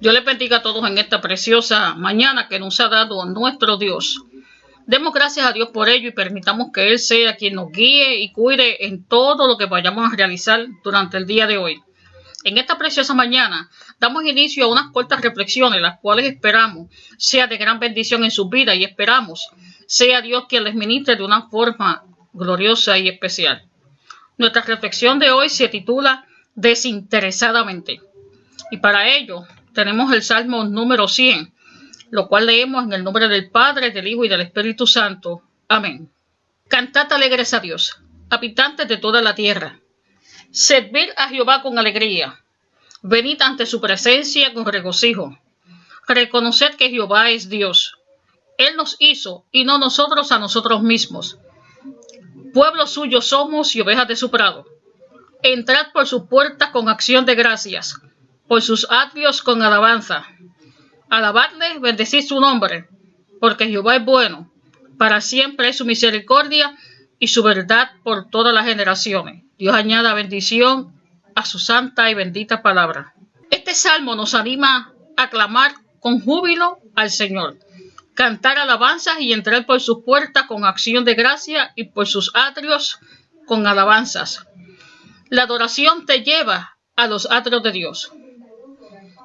Dios les bendiga a todos en esta preciosa mañana que nos ha dado nuestro Dios. Demos gracias a Dios por ello y permitamos que Él sea quien nos guíe y cuide en todo lo que vayamos a realizar durante el día de hoy. En esta preciosa mañana damos inicio a unas cortas reflexiones, las cuales esperamos sea de gran bendición en su vida y esperamos sea Dios quien les ministre de una forma gloriosa y especial. Nuestra reflexión de hoy se titula Desinteresadamente. Y para ello tenemos el Salmo número 100, lo cual leemos en el nombre del Padre, del Hijo y del Espíritu Santo. Amén. Cantad alegres a Dios, habitantes de toda la tierra. Servid a Jehová con alegría. Venid ante su presencia con regocijo. Reconoced que Jehová es Dios. Él nos hizo y no nosotros a nosotros mismos. Pueblo suyo somos y ovejas de su prado. Entrad por sus puertas con acción de gracias por sus atrios con alabanza. Alabadle, bendecid su nombre, porque Jehová es bueno, para siempre es su misericordia y su verdad por todas las generaciones. Dios añada bendición a su santa y bendita palabra. Este salmo nos anima a clamar con júbilo al Señor, cantar alabanzas y entrar por sus puertas con acción de gracia y por sus atrios con alabanzas. La adoración te lleva a los atrios de Dios.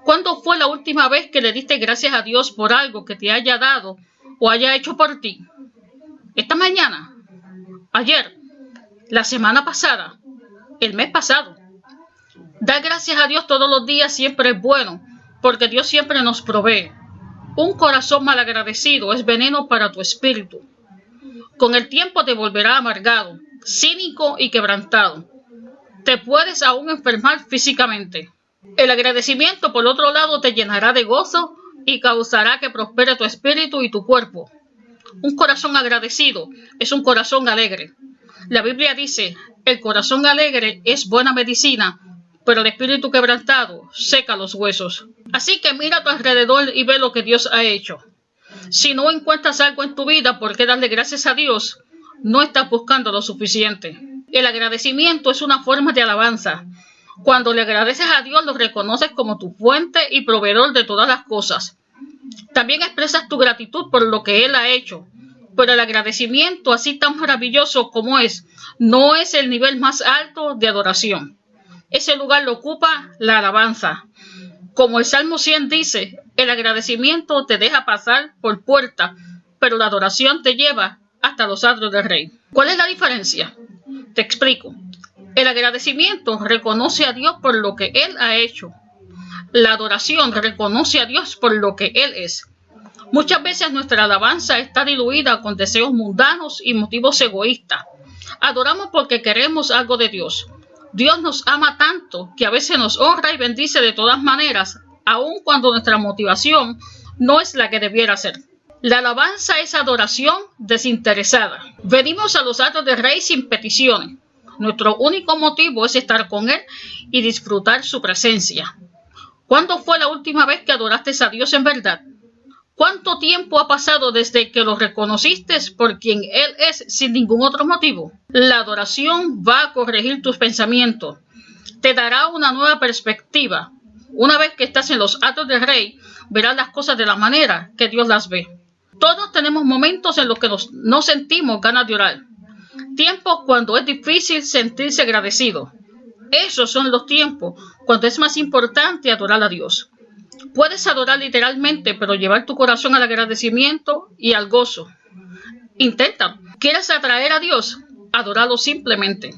¿Cuándo fue la última vez que le diste gracias a Dios por algo que te haya dado o haya hecho por ti? ¿Esta mañana? ¿Ayer? ¿La semana pasada? ¿El mes pasado? Dar gracias a Dios todos los días siempre es bueno, porque Dios siempre nos provee. Un corazón malagradecido es veneno para tu espíritu. Con el tiempo te volverá amargado, cínico y quebrantado. Te puedes aún enfermar físicamente. El agradecimiento, por otro lado, te llenará de gozo y causará que prospere tu espíritu y tu cuerpo. Un corazón agradecido es un corazón alegre. La Biblia dice, el corazón alegre es buena medicina, pero el espíritu quebrantado seca los huesos. Así que mira a tu alrededor y ve lo que Dios ha hecho. Si no encuentras algo en tu vida por qué darle gracias a Dios, no estás buscando lo suficiente. El agradecimiento es una forma de alabanza. Cuando le agradeces a Dios, lo reconoces como tu fuente y proveedor de todas las cosas. También expresas tu gratitud por lo que Él ha hecho. Pero el agradecimiento, así tan maravilloso como es, no es el nivel más alto de adoración. Ese lugar lo ocupa la alabanza. Como el Salmo 100 dice, el agradecimiento te deja pasar por puerta, pero la adoración te lleva hasta los atrios del rey. ¿Cuál es la diferencia? Te explico. El agradecimiento reconoce a Dios por lo que Él ha hecho. La adoración reconoce a Dios por lo que Él es. Muchas veces nuestra alabanza está diluida con deseos mundanos y motivos egoístas. Adoramos porque queremos algo de Dios. Dios nos ama tanto que a veces nos honra y bendice de todas maneras, aun cuando nuestra motivación no es la que debiera ser. La alabanza es adoración desinteresada. Venimos a los actos de Rey sin peticiones. Nuestro único motivo es estar con Él y disfrutar su presencia. ¿Cuándo fue la última vez que adoraste a Dios en verdad? ¿Cuánto tiempo ha pasado desde que lo reconociste por quien Él es sin ningún otro motivo? La adoración va a corregir tus pensamientos, te dará una nueva perspectiva. Una vez que estás en los actos del rey, verás las cosas de la manera que Dios las ve. Todos tenemos momentos en los que no sentimos ganas de orar tiempos cuando es difícil sentirse agradecido. Esos son los tiempos cuando es más importante adorar a Dios. Puedes adorar literalmente, pero llevar tu corazón al agradecimiento y al gozo. Intenta. ¿Quieres atraer a Dios? Adoralo simplemente,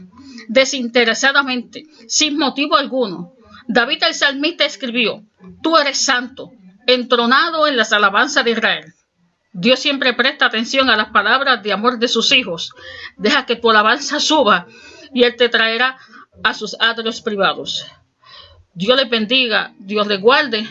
desinteresadamente, sin motivo alguno. David el salmista escribió, Tú eres santo, entronado en las alabanzas de Israel. Dios siempre presta atención a las palabras de amor de sus hijos. Deja que tu alabanza suba y Él te traerá a sus atrios privados. Dios les bendiga, Dios les guarde